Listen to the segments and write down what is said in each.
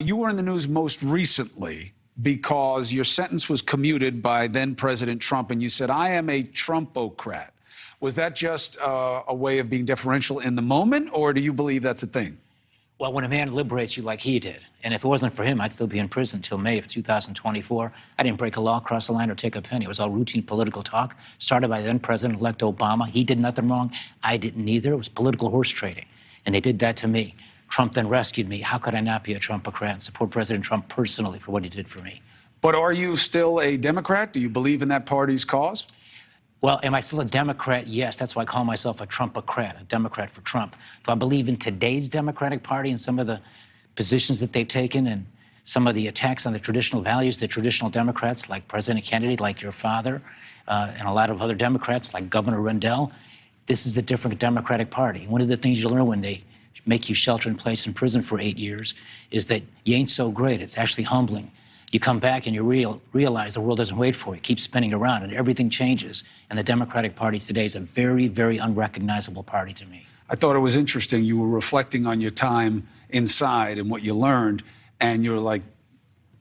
You were in the news most recently because your sentence was commuted by then President Trump, and you said, I am a Trumpocrat. Was that just uh, a way of being deferential in the moment, or do you believe that's a thing? Well, when a man liberates you like he did, and if it wasn't for him, I'd still be in prison until May of 2024. I didn't break a law, cross a line, or take a penny. It was all routine political talk, started by then President elect Obama. He did nothing wrong. I didn't either. It was political horse trading. And they did that to me. Trump then rescued me. How could I not be a Trumpocrat and support President Trump personally for what he did for me? But are you still a Democrat? Do you believe in that party's cause? Well, am I still a Democrat? Yes. That's why I call myself a Trumpocrat, a Democrat for Trump. Do I believe in today's Democratic Party and some of the positions that they've taken and some of the attacks on the traditional values, the traditional Democrats like President Kennedy, like your father, uh, and a lot of other Democrats like Governor Rendell? This is a different Democratic Party. One of the things you learn when they make you shelter in place in prison for eight years is that you ain't so great. It's actually humbling. You come back and you real, realize the world doesn't wait for you. It keeps spinning around and everything changes. And the Democratic Party today is a very, very unrecognizable party to me. I thought it was interesting. You were reflecting on your time inside and what you learned, and you were like,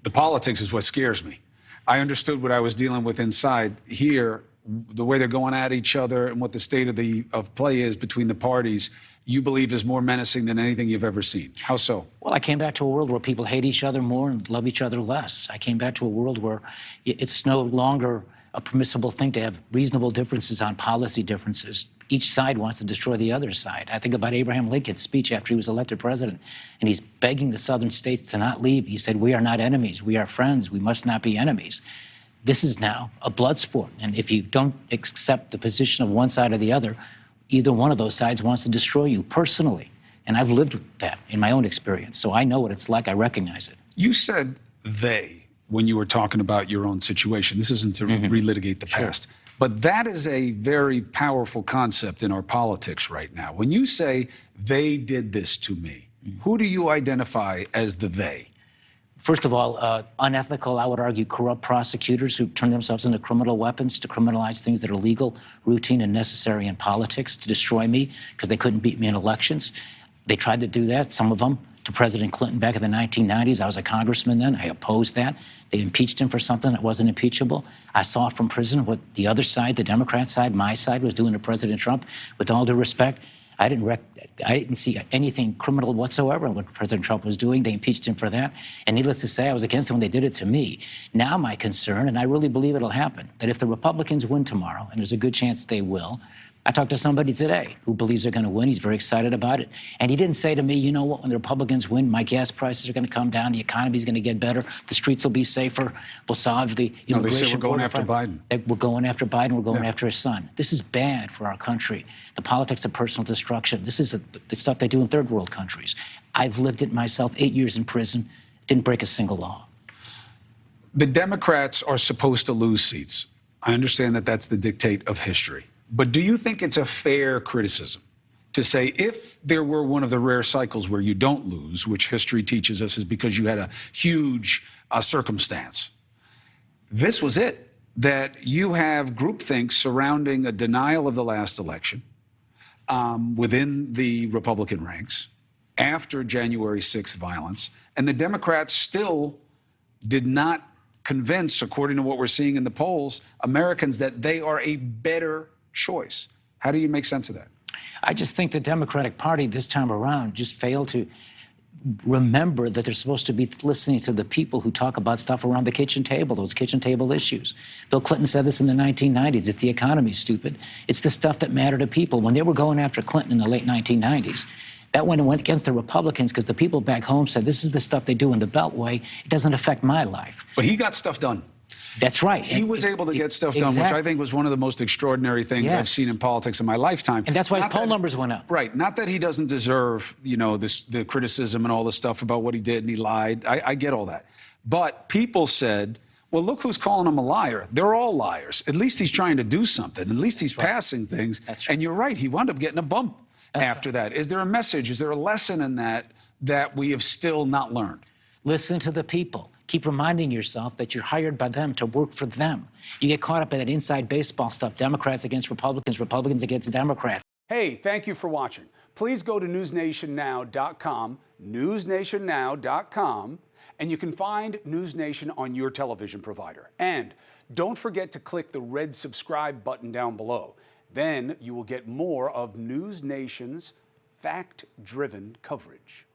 the politics is what scares me. I understood what I was dealing with inside. Here, the way they're going at each other and what the state of the of play is between the parties, you believe is more menacing than anything you've ever seen. How so? Well, I came back to a world where people hate each other more and love each other less. I came back to a world where it's no longer a permissible thing to have reasonable differences on policy differences. Each side wants to destroy the other side. I think about Abraham Lincoln's speech after he was elected president, and he's begging the southern states to not leave. He said, We are not enemies. We are friends. We must not be enemies. This is now a blood sport. And if you don't accept the position of one side or the other, either one of those sides wants to destroy you personally. And I've lived that in my own experience. So I know what it's like. I recognize it. You said they when you were talking about your own situation. This isn't to mm-hmm. relitigate the past. But that is a very powerful concept in our politics right now. When you say they did this to me, mm-hmm. who do you identify as the they? First of all, uh, unethical, I would argue, corrupt prosecutors who turn themselves into criminal weapons to criminalize things that are legal, routine, and necessary in politics to destroy me because they couldn't beat me in elections. They tried to do that, some of them, to President Clinton back in the 1990s. I was a congressman then. I opposed that. They impeached him for something that wasn't impeachable. I saw from prison what the other side, the Democrat side, my side, was doing to President Trump. With all due respect, I didn't rec- I didn't see anything criminal whatsoever in what President Trump was doing. They impeached him for that. And needless to say, I was against it when they did it to me. Now my concern, and I really believe it'll happen, that if the Republicans win tomorrow, and there's a good chance they will, I talked to somebody today who believes they're going to win. He's very excited about it. And he didn't say to me, you know what, when the Republicans win, my gas prices are going to come down, the economy's going to get better, the streets will be safer, we'll solve the immigration. No, they say we're going after Biden. We're going after Biden, we're going yeah. after his son. This is bad for our country. The politics of personal destruction. This is a, the stuff they do in third world countries. I've lived it myself, eight years in prison, didn't break a single law. The Democrats are supposed to lose seats. I understand that that's the dictate of history. But do you think it's a fair criticism to say if there were one of the rare cycles where you don't lose, which history teaches us is because you had a huge uh, circumstance, this was it? That you have groupthink surrounding a denial of the last election um, within the Republican ranks after January 6th violence, and the Democrats still did not convince, according to what we're seeing in the polls, Americans that they are a better choice. How do you make sense of that? I just think the Democratic Party this time around just failed to remember that they're supposed to be listening to the people who talk about stuff around the kitchen table, those kitchen table issues. Bill Clinton said this in the 1990s. It's the economy, stupid. It's the stuff that mattered to people. When they were going after Clinton in the late 1990s, that went and went against the Republicans because the people back home said, this is the stuff they do in the Beltway. It doesn't affect my life. But he got stuff done. That's right. He and, was able to get stuff done, which I think was one of the most extraordinary things yes. I've seen in politics in my lifetime. And that's why not his poll that, numbers went up. Right. Not that he doesn't deserve, you know, this, the criticism and all the stuff about what he did and he lied. I, I get all that. But people said, well, look who's calling him a liar. They're all liars. At least he's trying to do something. At least he's right. passing things. That's right. And you're right. He wound up getting a bump that's after right. that. Is there a message? Is there a lesson in that that we have still not learned? Listen to the people Keep reminding yourself that you're hired by them to work for them. You get caught up in that inside baseball stuff Democrats against Republicans, Republicans against Democrats. Hey, thank you for watching. Please go to NewsNationNow.com, NewsNationNow.com, and you can find NewsNation on your television provider. And don't forget to click the red subscribe button down below. Then you will get more of News Nation's fact driven coverage.